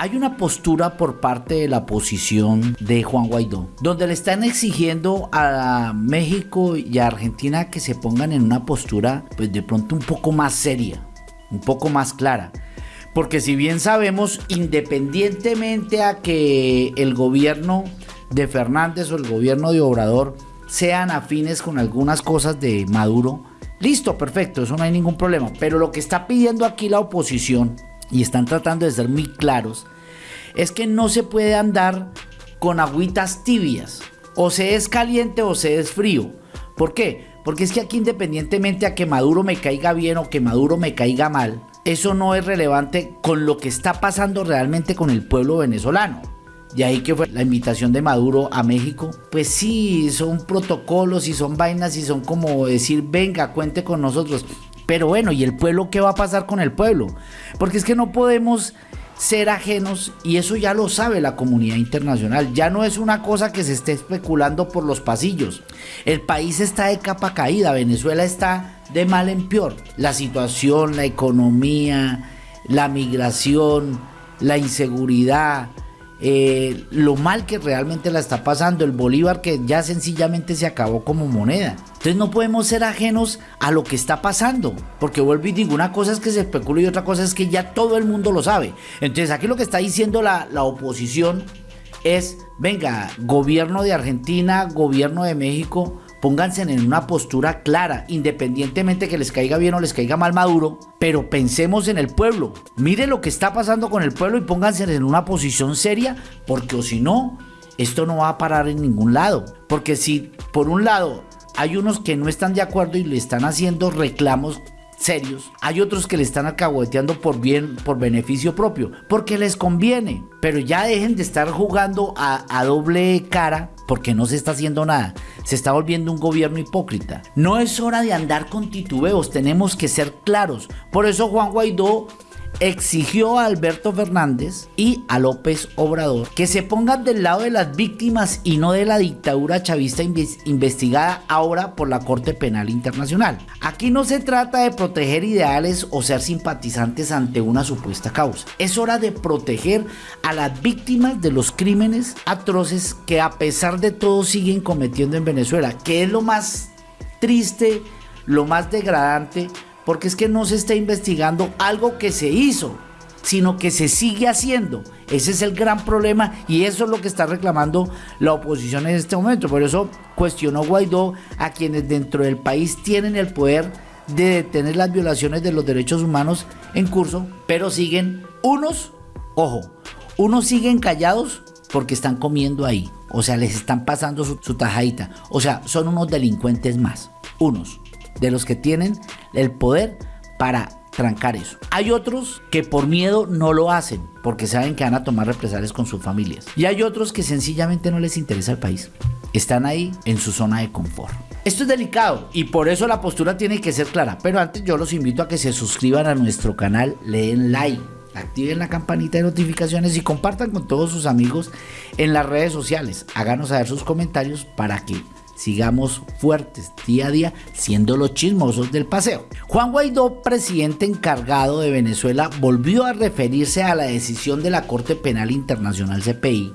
hay una postura por parte de la oposición de Juan Guaidó, donde le están exigiendo a México y a Argentina que se pongan en una postura, pues de pronto un poco más seria, un poco más clara. Porque si bien sabemos, independientemente a que el gobierno de Fernández o el gobierno de Obrador sean afines con algunas cosas de Maduro, listo, perfecto, eso no hay ningún problema. Pero lo que está pidiendo aquí la oposición y están tratando de ser muy claros, es que no se puede andar con agüitas tibias. O se es caliente o se es frío. ¿Por qué? Porque es que aquí independientemente a que Maduro me caiga bien o que Maduro me caiga mal, eso no es relevante con lo que está pasando realmente con el pueblo venezolano. Y ahí que fue la invitación de Maduro a México. Pues sí, son protocolos y son vainas y son como decir, venga, cuente con nosotros. Pero bueno, ¿y el pueblo qué va a pasar con el pueblo? Porque es que no podemos ser ajenos y eso ya lo sabe la comunidad internacional. Ya no es una cosa que se esté especulando por los pasillos. El país está de capa caída, Venezuela está de mal en peor. La situación, la economía, la migración, la inseguridad, eh, lo mal que realmente la está pasando, el Bolívar que ya sencillamente se acabó como moneda. Entonces no podemos ser ajenos a lo que está pasando, porque vuelvo y digo, una cosa es que se especula y otra cosa es que ya todo el mundo lo sabe. Entonces aquí lo que está diciendo la, la oposición es, venga, gobierno de Argentina, gobierno de México, pónganse en una postura clara, independientemente que les caiga bien o les caiga mal Maduro, pero pensemos en el pueblo. Mire lo que está pasando con el pueblo y pónganse en una posición seria, porque o si no, esto no va a parar en ningún lado. Porque si por un lado hay unos que no están de acuerdo y le están haciendo reclamos serios. Hay otros que le están alcahueteando por bien, por beneficio propio, porque les conviene. Pero ya dejen de estar jugando a, a doble cara porque no se está haciendo nada. Se está volviendo un gobierno hipócrita. No es hora de andar con titubeos, tenemos que ser claros. Por eso Juan Guaidó exigió a Alberto Fernández y a López Obrador que se pongan del lado de las víctimas y no de la dictadura chavista investigada ahora por la Corte Penal Internacional. Aquí no se trata de proteger ideales o ser simpatizantes ante una supuesta causa. Es hora de proteger a las víctimas de los crímenes atroces que a pesar de todo siguen cometiendo en Venezuela, que es lo más triste, lo más degradante porque es que no se está investigando algo que se hizo, sino que se sigue haciendo. Ese es el gran problema y eso es lo que está reclamando la oposición en este momento. Por eso cuestionó Guaidó a quienes dentro del país tienen el poder de detener las violaciones de los derechos humanos en curso, pero siguen unos, ojo, unos siguen callados porque están comiendo ahí. O sea, les están pasando su, su tajadita. O sea, son unos delincuentes más. Unos de los que tienen el poder para trancar eso. Hay otros que por miedo no lo hacen porque saben que van a tomar represalias con sus familias. Y hay otros que sencillamente no les interesa el país. Están ahí en su zona de confort. Esto es delicado y por eso la postura tiene que ser clara. Pero antes yo los invito a que se suscriban a nuestro canal, le den like, activen la campanita de notificaciones y compartan con todos sus amigos en las redes sociales. Háganos saber sus comentarios para que sigamos fuertes día a día siendo los chismosos del paseo. Juan Guaidó, presidente encargado de Venezuela, volvió a referirse a la decisión de la Corte Penal Internacional CPI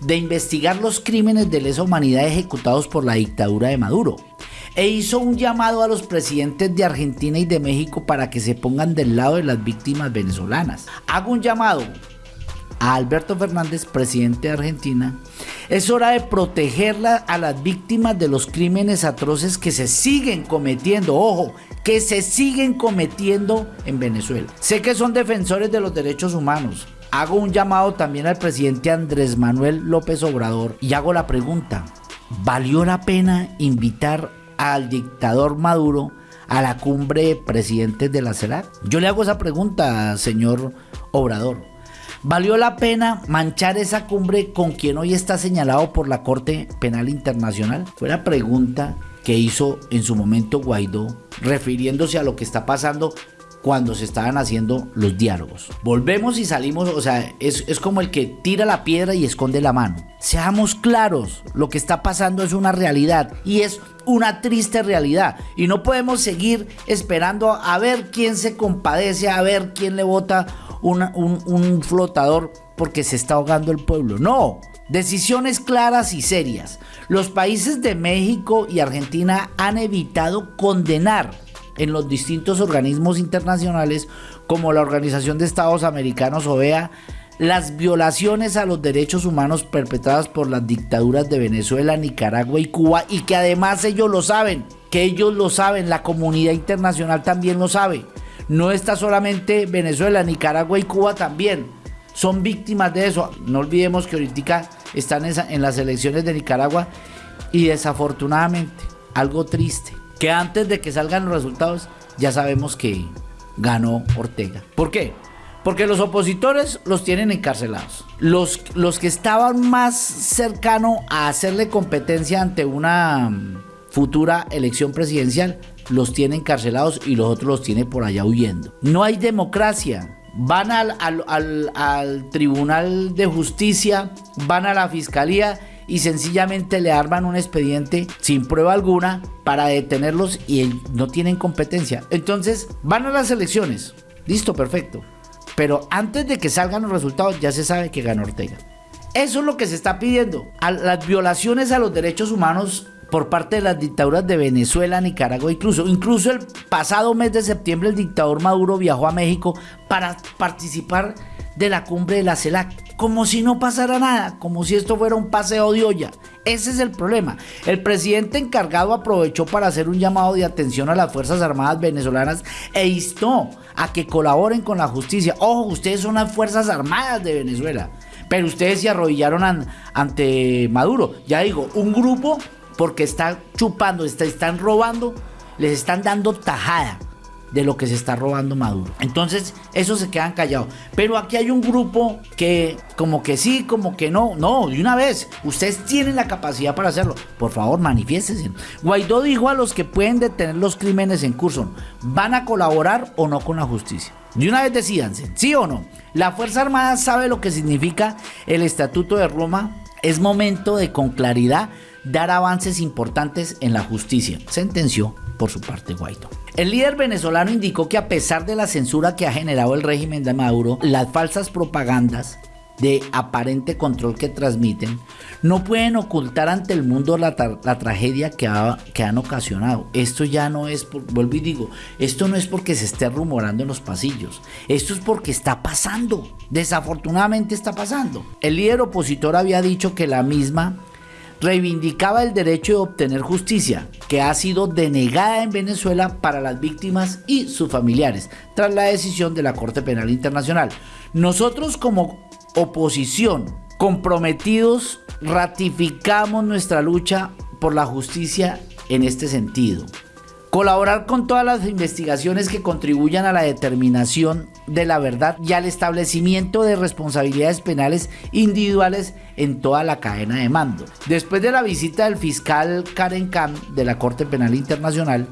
de investigar los crímenes de lesa humanidad ejecutados por la dictadura de Maduro e hizo un llamado a los presidentes de Argentina y de México para que se pongan del lado de las víctimas venezolanas. Hago un llamado a Alberto Fernández, presidente de Argentina, es hora de protegerla a las víctimas de los crímenes atroces que se siguen cometiendo, ojo, que se siguen cometiendo en Venezuela. Sé que son defensores de los derechos humanos. Hago un llamado también al presidente Andrés Manuel López Obrador y hago la pregunta, ¿valió la pena invitar al dictador Maduro a la cumbre de presidentes de la CELAC? Yo le hago esa pregunta, señor Obrador. ¿Valió la pena manchar esa cumbre con quien hoy está señalado por la Corte Penal Internacional? Fue la pregunta que hizo en su momento Guaidó, refiriéndose a lo que está pasando cuando se estaban haciendo los diálogos. Volvemos y salimos, o sea, es, es, como el que tira la piedra y esconde la mano. Seamos claros, lo que está pasando es una realidad y es una triste realidad. Y no podemos seguir esperando a ver quién se compadece, a ver quién le vota un, flotador porque se está ahogando el pueblo. No, decisiones claras y serias. Los países de México y Argentina han evitado condenar en los distintos organismos internacionales como la Organización de Estados Americanos OEA las violaciones a los derechos humanos perpetradas por las dictaduras de Venezuela, Nicaragua y Cuba y que además ellos lo saben, que ellos lo saben, la comunidad internacional también lo sabe. No está solamente Venezuela, Nicaragua y Cuba también. Son víctimas de eso. No olvidemos que ahorita están en las elecciones de Nicaragua y desafortunadamente, algo triste, que antes de que salgan los resultados ya sabemos que ganó Ortega. ¿Por qué? Porque los opositores los tienen encarcelados. Los, los que estaban más cercanos a hacerle competencia ante una mm, futura elección presidencial los tienen encarcelados y los otros los tiene por allá huyendo. No hay democracia. Van al, al, al Tribunal de Justicia, van a la Fiscalía y sencillamente le arman un expediente sin prueba alguna para detenerlos y no tienen competencia. Entonces van a las elecciones. Listo, perfecto. Pero antes de que salgan los resultados ya se sabe que ganó Ortega. Eso es lo que se está pidiendo. A las violaciones a los derechos humanos por parte de las dictaduras de Venezuela, Nicaragua, incluso, incluso el pasado mes de septiembre el dictador Maduro viajó a México para participar de la cumbre de la CELAC, como si no pasara nada, como si esto fuera un paseo de olla. Ese es el problema. El presidente encargado aprovechó para hacer un llamado de atención a las Fuerzas Armadas venezolanas e instó a que colaboren con la justicia. Ojo, ustedes son las Fuerzas Armadas de Venezuela, pero ustedes se arrodillaron ante Maduro. Ya digo, un grupo porque está chupando, están robando, les están dando tajada de lo que se está robando Maduro. Entonces, eso se quedan callados. Pero aquí hay un grupo que como que sí, como que no. No, de una vez, ustedes tienen la capacidad para hacerlo. Por favor, manifiéstense. Guaidó dijo a los que pueden detener los crímenes en curso, ¿van a colaborar o no con la justicia? De una vez decidanse, ¿sí o no? La Fuerza Armada sabe lo que significa el Estatuto de Roma. Es momento de con claridad dar avances importantes en la justicia, sentenció por su parte Guaidó. El líder venezolano indicó que a pesar de la censura que ha generado el régimen de Maduro, las falsas propagandas de aparente control que transmiten, no pueden ocultar ante el mundo la, tragedia que, que, han ocasionado. Esto ya no es, por, vuelvo y digo, esto no es porque se esté rumorando en los pasillos, esto es porque está pasando, desafortunadamente está pasando. El líder opositor había dicho que la misma reivindicaba el derecho de obtener justicia, que ha sido denegada en Venezuela para las víctimas y sus familiares, tras la decisión de la Corte Penal Internacional. Nosotros como oposición, comprometidos, ratificamos nuestra lucha por la justicia en este sentido. Colaborar con todas las investigaciones que contribuyan a la determinación de la verdad y al establecimiento de responsabilidades penales individuales en toda la cadena de mando. Después de la visita del fiscal Karen Khan de la Corte Penal Internacional,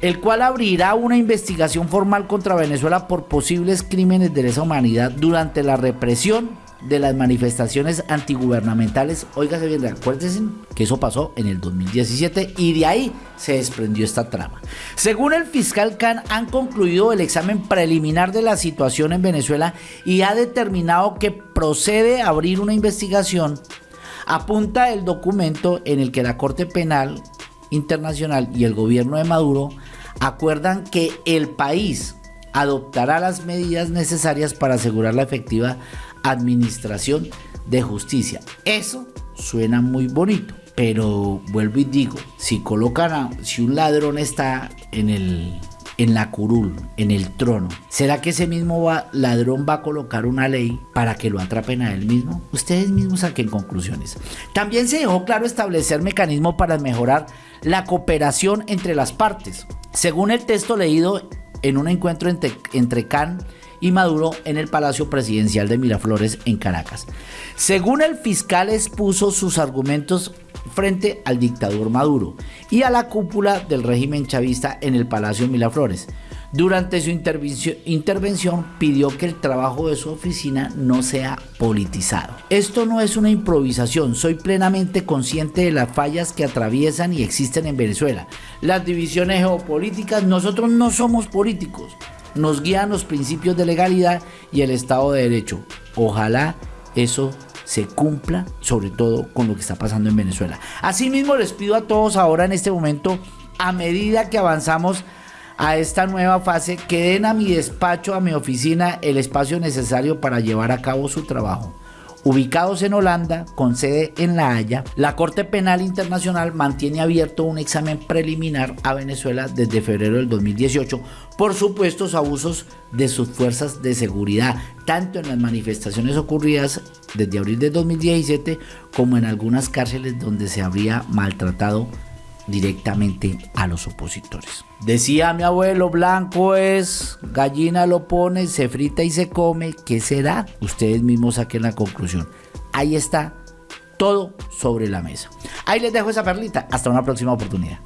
el cual abrirá una investigación formal contra Venezuela por posibles crímenes de lesa humanidad durante la represión de las manifestaciones antigubernamentales. Óigase bien, acuérdense que eso pasó en el 2017 y de ahí se desprendió esta trama. Según el fiscal Khan, han concluido el examen preliminar de la situación en Venezuela y ha determinado que procede a abrir una investigación. Apunta el documento en el que la Corte Penal Internacional y el gobierno de Maduro acuerdan que el país adoptará las medidas necesarias para asegurar la efectiva administración de justicia. Eso suena muy bonito, pero vuelvo y digo, si colocan a, si un ladrón está en el en la curul, en el trono, ¿será que ese mismo ladrón va a colocar una ley para que lo atrapen a él mismo? Ustedes mismos saquen conclusiones. También se dejó claro establecer mecanismos para mejorar la cooperación entre las partes. Según el texto leído en un encuentro entre, entre y Maduro en el Palacio Presidencial de Miraflores en Caracas. Según el fiscal expuso sus argumentos frente al dictador Maduro y a la cúpula del régimen chavista en el Palacio Miraflores. Durante su intervención, pidió que el trabajo de su oficina no sea politizado. Esto no es una improvisación, soy plenamente consciente de las fallas que atraviesan y existen en Venezuela. Las divisiones geopolíticas, nosotros no somos políticos, nos guían los principios de legalidad y el Estado de Derecho. Ojalá eso se cumpla, sobre todo con lo que está pasando en Venezuela. Asimismo, les pido a todos ahora en este momento, a medida que avanzamos a esta nueva fase, que den a mi despacho, a mi oficina, el espacio necesario para llevar a cabo su trabajo. Ubicados en Holanda, con sede en La Haya, la Corte Penal Internacional mantiene abierto un examen preliminar a Venezuela desde febrero del 2018 por supuestos abusos de sus fuerzas de seguridad, tanto en las manifestaciones ocurridas desde abril de 2017 como en algunas cárceles donde se habría maltratado directamente a los opositores. Decía mi abuelo, blanco es, gallina lo pone, se frita y se come, ¿qué será? Ustedes mismos saquen la conclusión. Ahí está todo sobre la mesa. Ahí les dejo esa perlita. Hasta una próxima oportunidad.